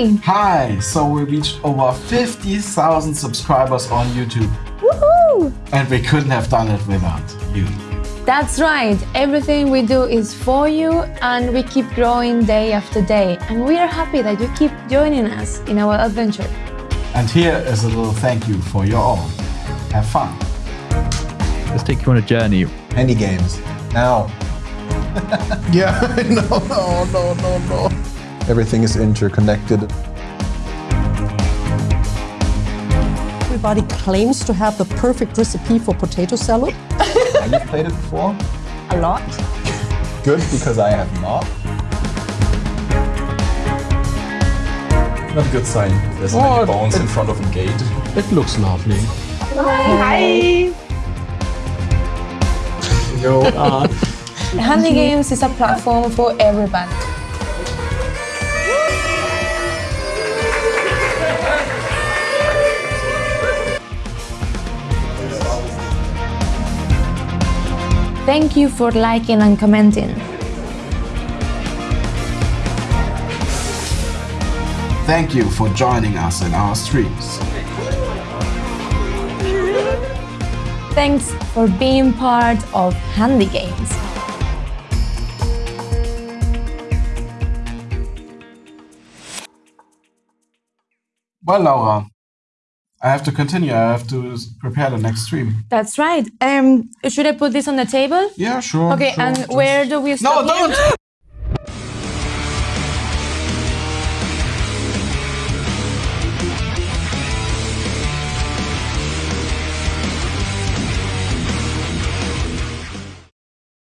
Hi! Hi! So we reached over 50,000 subscribers on YouTube. Woohoo! And we couldn't have done it without you. That's right. Everything we do is for you and we keep growing day after day. And we are happy that you keep joining us in our adventure. And here is a little thank you for your all. Have fun. Let's take you on a journey. Handy games. Now. yeah, no, no, no, no, no. Everything is interconnected. Everybody claims to have the perfect recipe for potato salad. have you played it before? A lot. Good, because I have not. Not a good sign. There's Oh, many bones it- in front of a gate. It looks lovely. Hi! Yo, uh, Handy Games is a platform for everybody. Thank you for liking and commenting. Thank you for joining us in our streams. Thanks for being part of Handy Games. Well, Laura, I have to continue. I have to prepare the next stream. That's right. Um, should I put this on the table? Yeah, sure. Okay, sure, and just- where do we No, stop? here? don't!